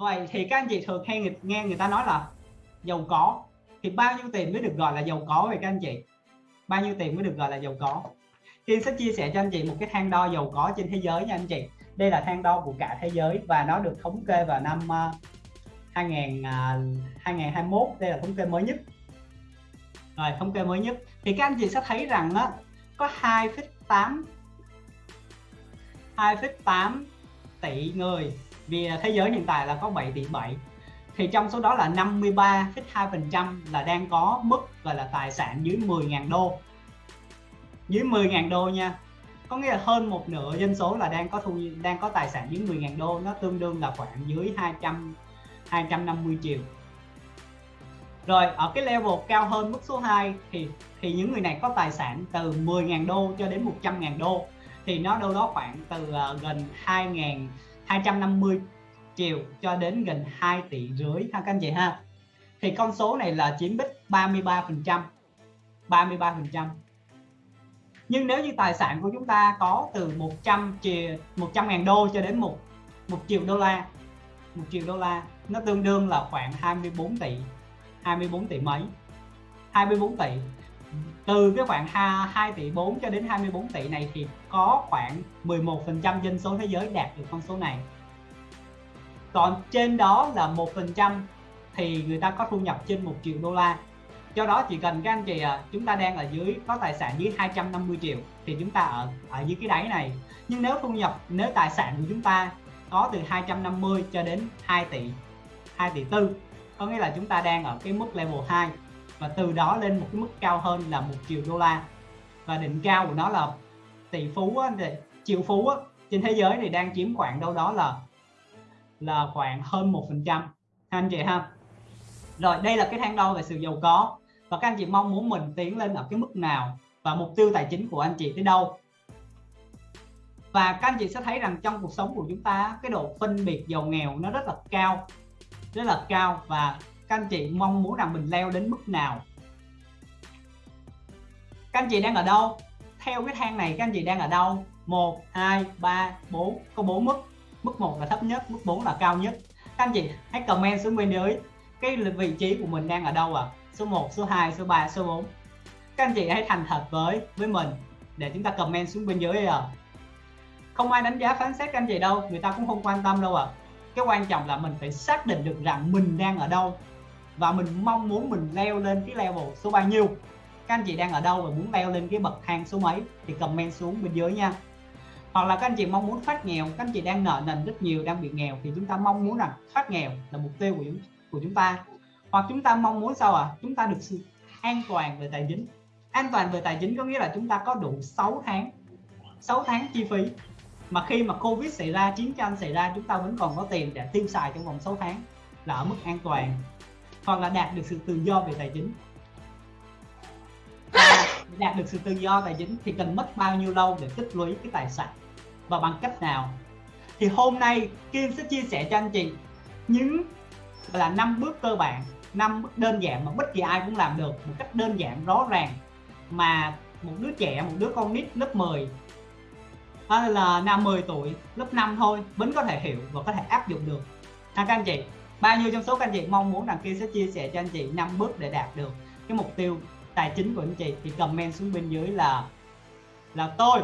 vậy thì các anh chị thường hay nghe người ta nói là giàu có. Thì bao nhiêu tiền mới được gọi là giàu có vậy các anh chị? Bao nhiêu tiền mới được gọi là giàu có? Kiên sẽ chia sẻ cho anh chị một cái thang đo giàu có trên thế giới nha anh chị. Đây là thang đo của cả thế giới và nó được thống kê vào năm ờ, 2000, 2021 à, đây là thống kê mới nhất. Rồi thống kê mới nhất. Thì các anh chị sẽ thấy rằng á có 2,8 2,8 tỷ người vì à, thế giới hiện tại là có 7 tỷ 7 thì trong số đó là 53,2% là đang có mức gọi là tài sản dưới 10.000 đô. Dưới 10.000 đô nha. Có nghĩa là hơn một nửa dân số là đang có thu đang có tài sản dưới 10.000 đô. Nó tương đương là khoảng dưới 200 250 triệu. Rồi ở cái level cao hơn mức số 2 thì thì những người này có tài sản từ 10.000 đô cho đến 100.000 đô. Thì nó đâu đó khoảng từ uh, gần 2.000 250 triệu cho đến gần 2 tỷ rưỡi ha, các anh chị ha. Thì con số này là chiếm bích 33 phần trăm 33 phần trăm. Nhưng nếu như tài sản của chúng ta có từ 100 triệu 100 ngàn đô cho đến một một triệu đô la 1 triệu đô la, nó tương đương là khoảng 24 tỷ 24 tỷ mấy? 24 tỷ từ cái khoảng 2 tỷ 4 cho đến 24 tỷ này thì có khoảng 11% dân số thế giới đạt được con số này. Còn trên đó là 1% thì người ta có thu nhập trên 1 triệu đô la. Do đó chỉ cần các anh chị à, chúng ta đang ở dưới có tài sản dưới 250 triệu thì chúng ta ở ở dưới cái đáy này. Nhưng nếu thu nhập nếu tài sản của chúng ta có từ 250 cho đến 2 tỷ 2 tỷ tư có nghĩa là chúng ta đang ở cái mức level 2 và từ đó lên một cái mức cao hơn là một triệu đô la. Và đỉnh cao của nó là tỷ phú á, triệu phú á, trên thế giới thì đang chiếm khoảng đâu đó là là khoảng hơn một phần trăm. Anh chị ha? Rồi đây là cái thang đo về sự giàu có. Và các anh chị mong muốn mình tiến lên ở cái mức nào và mục tiêu tài chính của anh chị tới đâu? Và các anh chị sẽ thấy rằng trong cuộc sống của chúng ta cái độ phân biệt giàu nghèo nó rất là cao rất là cao và các anh chị mong muốn rằng mình leo đến mức nào? Các anh chị đang ở đâu? Theo cái thang này các anh chị đang ở đâu? 1 2 3 4 có 4 mức. Mức 1 là thấp nhất, mức 4 là cao nhất. Các anh chị hãy comment xuống bên dưới cái vị trí của mình đang ở đâu à số 1 số 2 số 3 số 4 các anh chị hãy thành thật với với mình để chúng ta comment xuống bên dưới à không ai đánh giá, phán xét các anh chị đâu. Người ta cũng không quan tâm đâu à cái quan trọng là mình phải xác định được rằng mình đang ở đâu và mình mong muốn mình leo lên cái level số bao nhiêu. Các anh chị đang ở đâu và muốn leo lên cái bậc thang số mấy thì comment xuống bên dưới nha. Hoặc là các anh chị mong muốn thoát nghèo, các anh chị đang nợ nần rất nhiều, đang bị nghèo thì chúng ta mong muốn rằng thoát nghèo là mục tiêu của chúng của chúng ta. Hoặc chúng ta mong muốn sao à chúng ta được sự an toàn về tài chính. An toàn về tài chính có nghĩa là chúng ta có đủ 6 tháng 6 tháng chi phí. Mà khi mà Covid xảy ra, chiến tranh xảy ra, chúng ta vẫn còn có tiền để tiêu xài trong vòng 6 tháng là ở mức an toàn hoặc là đạt được sự tự do về tài chính. Và đạt được sự tự do tài chính thì cần mất bao nhiêu lâu để tích lũy cái tài sản? Và bằng cách nào? Thì hôm nay Kim sẽ chia sẻ cho anh chị những là năm bước cơ bản năm bước đơn giản mà bất kỳ ai cũng làm được một cách đơn giản rõ ràng mà một đứa trẻ một đứa con nít lớp 10 hay là năm 10 tuổi lớp 5 thôi vẫn có thể hiểu và có thể áp dụng được. Ha các anh chị bao nhiêu trong số các anh chị mong muốn rằng kia sẽ chia sẻ cho anh chị năm bước để đạt được cái mục tiêu tài chính của anh chị, thì comment xuống bên dưới là là tôi.